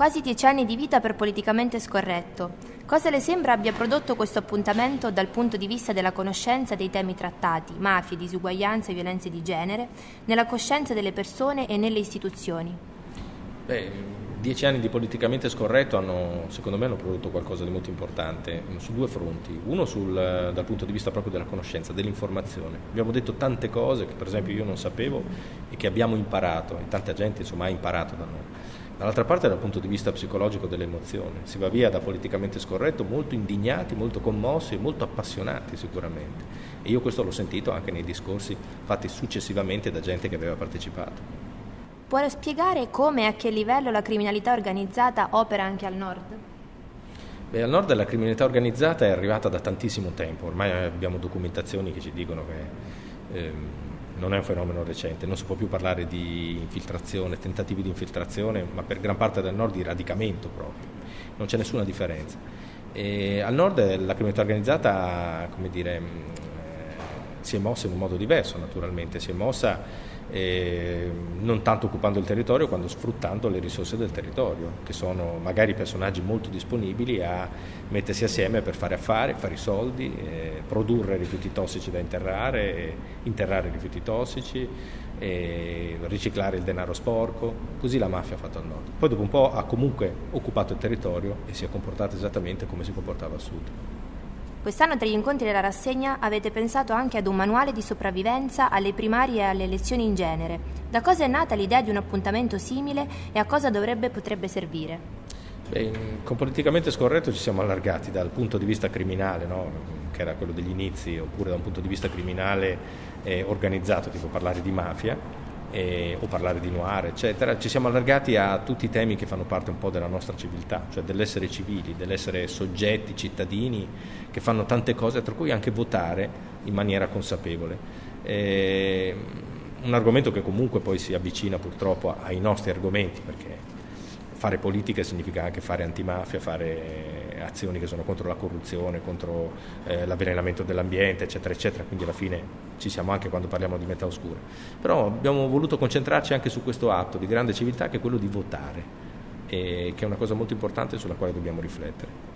Quasi dieci anni di vita per politicamente scorretto. Cosa le sembra abbia prodotto questo appuntamento dal punto di vista della conoscenza dei temi trattati, mafie, disuguaglianze e violenze di genere, nella coscienza delle persone e nelle istituzioni? Beh, dieci anni di politicamente scorretto hanno, secondo me, hanno prodotto qualcosa di molto importante su due fronti. Uno sul, dal punto di vista proprio della conoscenza, dell'informazione. Abbiamo detto tante cose che per esempio io non sapevo e che abbiamo imparato, e tanta gente insomma ha imparato da noi. Dall'altra parte dal punto di vista psicologico dell'emozione, si va via da politicamente scorretto molto indignati, molto commossi e molto appassionati sicuramente. E io questo l'ho sentito anche nei discorsi fatti successivamente da gente che aveva partecipato. Può spiegare come e a che livello la criminalità organizzata opera anche al nord? Beh, al nord la criminalità organizzata è arrivata da tantissimo tempo, ormai abbiamo documentazioni che ci dicono che ehm, non è un fenomeno recente, non si può più parlare di infiltrazione, tentativi di infiltrazione, ma per gran parte del nord di radicamento proprio, non c'è nessuna differenza. E al nord la criminalità organizzata, come dire, si è mossa in un modo diverso naturalmente, si è mossa eh, non tanto occupando il territorio quanto sfruttando le risorse del territorio, che sono magari personaggi molto disponibili a mettersi assieme per fare affari, fare i soldi, eh, produrre rifiuti tossici da interrare, interrare rifiuti tossici, eh, riciclare il denaro sporco, così la mafia ha fatto al nord. Poi dopo un po' ha comunque occupato il territorio e si è comportata esattamente come si comportava al sud. Quest'anno tra gli incontri della rassegna avete pensato anche ad un manuale di sopravvivenza alle primarie e alle elezioni in genere. Da cosa è nata l'idea di un appuntamento simile e a cosa dovrebbe potrebbe servire? Beh, con politicamente scorretto ci siamo allargati dal punto di vista criminale, no? che era quello degli inizi, oppure da un punto di vista criminale eh, organizzato, tipo parlare di mafia, eh, o parlare di noir, eccetera, ci siamo allargati a tutti i temi che fanno parte un po' della nostra civiltà, cioè dell'essere civili, dell'essere soggetti, cittadini che fanno tante cose, tra cui anche votare in maniera consapevole. Eh, un argomento che comunque poi si avvicina purtroppo ai nostri argomenti, perché fare politica significa anche fare antimafia, fare azioni che sono contro la corruzione, contro eh, l'avvelenamento dell'ambiente, eccetera, eccetera, quindi alla fine ci siamo anche quando parliamo di metà oscura. Però abbiamo voluto concentrarci anche su questo atto di grande civiltà che è quello di votare, e che è una cosa molto importante sulla quale dobbiamo riflettere.